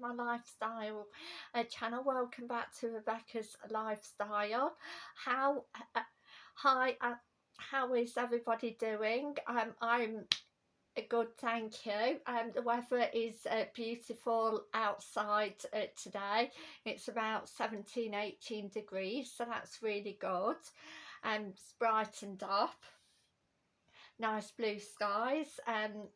my lifestyle uh, channel. Welcome back to Rebecca's lifestyle. How uh, hi uh, how is everybody doing? Um I'm good thank you. Um the weather is uh, beautiful outside uh, today. It's about 17 18 degrees so that's really good. And um, it's brightened up. Nice blue skies um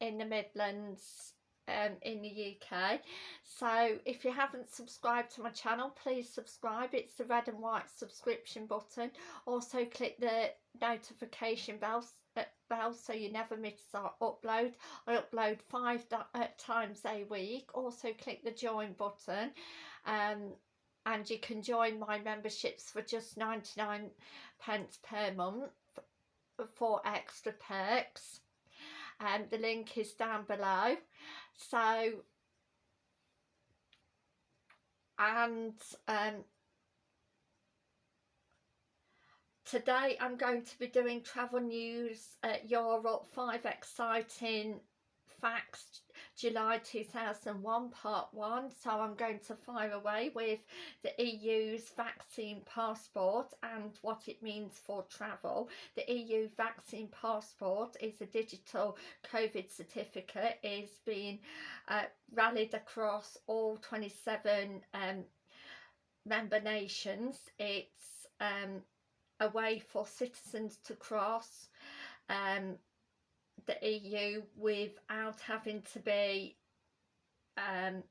in the Midlands um, in the UK so if you haven't subscribed to my channel please subscribe. It's the red and white subscription button. Also click the notification bell, uh, bell so you never miss our upload. I upload five uh, times a week. Also click the join button. Um, and you can join my memberships for just 99 pence per month for extra perks and um, the link is down below. So and um, today I'm going to be doing travel news at Europe five exciting facts July 2001 part 1 so I'm going to fire away with the EU's vaccine passport and what it means for travel. The EU vaccine passport is a digital COVID certificate is being uh, rallied across all 27 um, member nations. It's um, a way for citizens to cross um, the EU without having to be um,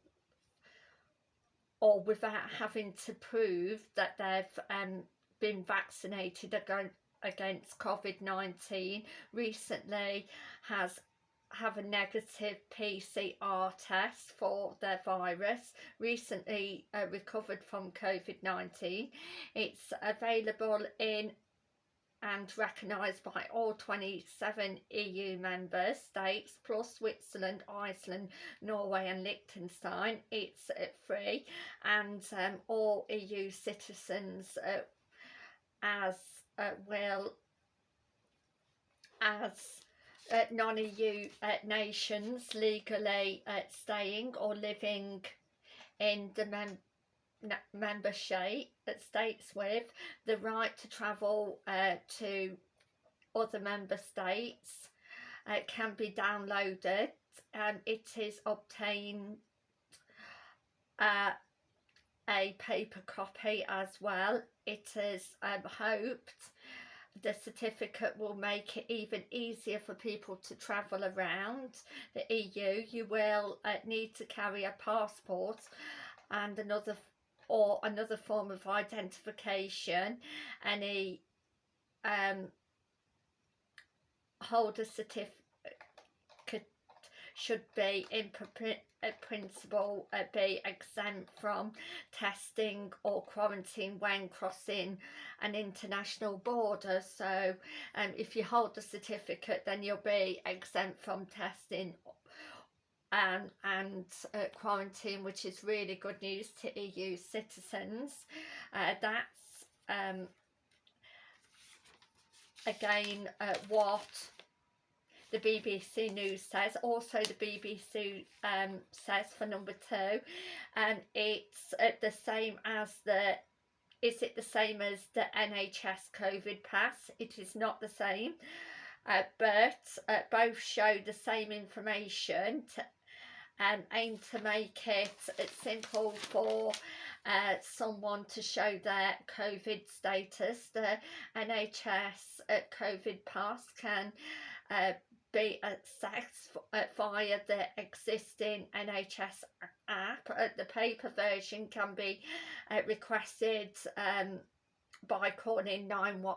or without having to prove that they've um, been vaccinated against COVID-19 recently has have a negative PCR test for their virus recently uh, recovered from COVID-19 it's available in and recognised by all 27 EU member states plus Switzerland, Iceland, Norway and Liechtenstein. It's uh, free and um, all EU citizens uh, as uh, will as uh, non-EU uh, nations legally uh, staying or living in the mem membership that states with the right to travel uh, to other member states. Uh, can be downloaded and it is obtained uh, a paper copy as well. It is um, hoped the certificate will make it even easier for people to travel around the EU you will uh, need to carry a passport and another or another form of identification any um, holder certificate should be in principle uh, be exempt from testing or quarantine when crossing an international border. So um, if you hold the certificate then you'll be exempt from testing and, and uh, quarantine, which is really good news to EU citizens. Uh, that's um, again uh, what the BBC News says. Also the BBC um, says for number two, and it's uh, the same as the is it the same as the NHS COVID pass? It is not the same. Uh, but uh, both show the same information to and aim to make it it's simple for uh, someone to show their COVID status. The NHS COVID pass can uh, be accessed uh, via the existing NHS app. Uh, the paper version can be uh, requested um, by calling 911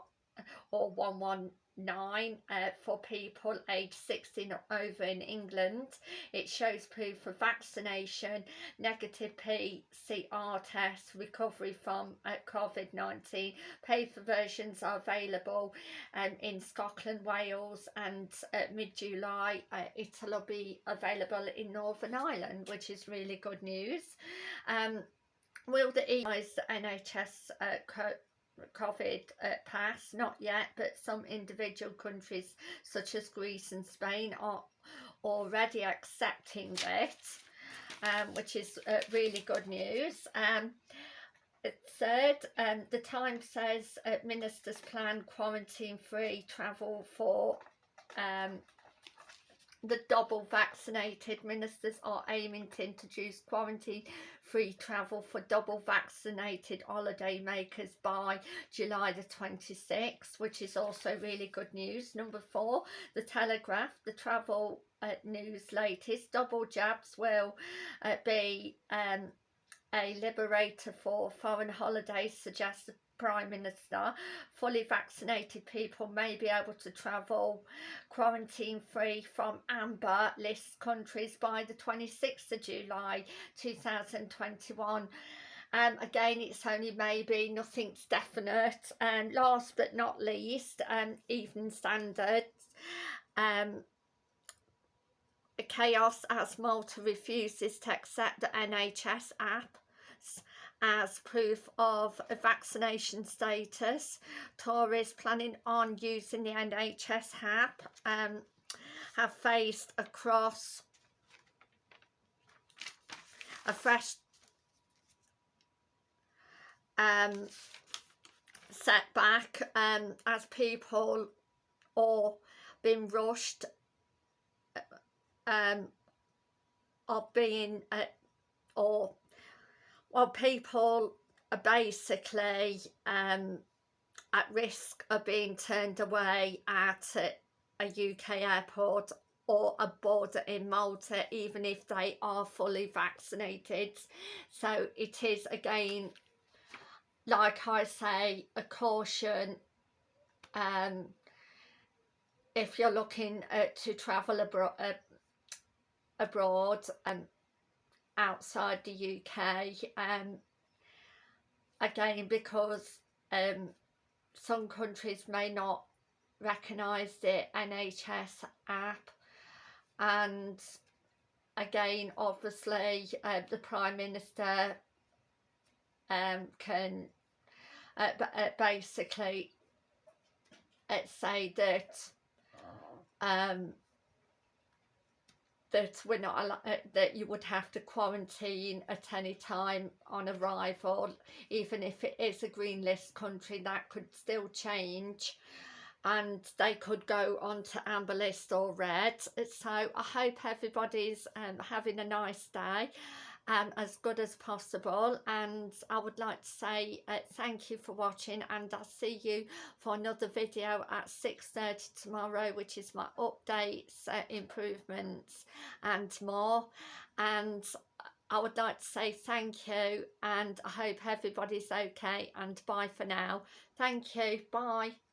4119 uh, for people aged 16 or over in England. It shows proof of vaccination, negative PCR test, recovery from uh, COVID-19. Paper versions are available um, in Scotland, Wales and uh, mid-July uh, it'll be available in Northern Ireland, which is really good news. Um, Will the EIS NHS uh, COVID uh, pass, not yet, but some individual countries such as Greece and Spain are already accepting it. um, which is uh, really good news. Um, it said um, the Times says uh, ministers plan quarantine free travel for um, the double vaccinated ministers are aiming to introduce quarantine free travel for double vaccinated holiday makers by July the 26th which is also really good news. Number four the telegraph the travel uh, news latest double jabs will uh, be um, a liberator for foreign holidays suggests Prime Minister, fully vaccinated people may be able to travel quarantine free from amber list countries by the 26th of July 2021. Um, again, it's only maybe, nothing's definite. And last but not least, um, Evening Standards. Um, Chaos as Malta refuses to accept the NHS app as proof of vaccination status. Tories planning on using the NHS app um, have faced across a fresh um, setback um, as people or being rushed um, or being uh, or well people are basically um, at risk of being turned away at a, UK airport or a border in Malta even if they are fully vaccinated. So it is again like I say a caution um, if you're looking uh, to travel abroad uh, abroad and outside the UK um, again because um, some countries may not recognise the NHS app. And again obviously uh, the Prime Minister um, can uh, uh, basically uh, say that um, that we're not uh, that you would have to quarantine at any time on arrival even if it is a green list country that could still change. And they could go on to amber list or red. So i hope everybody's um, having a nice day um, as good as possible and I would like to say uh, thank you for watching and I'll see you for another video at 6.30 tomorrow which is my updates, uh, improvements and more and I would like to say thank you and I hope everybody's okay and bye for now. Thank you. Bye.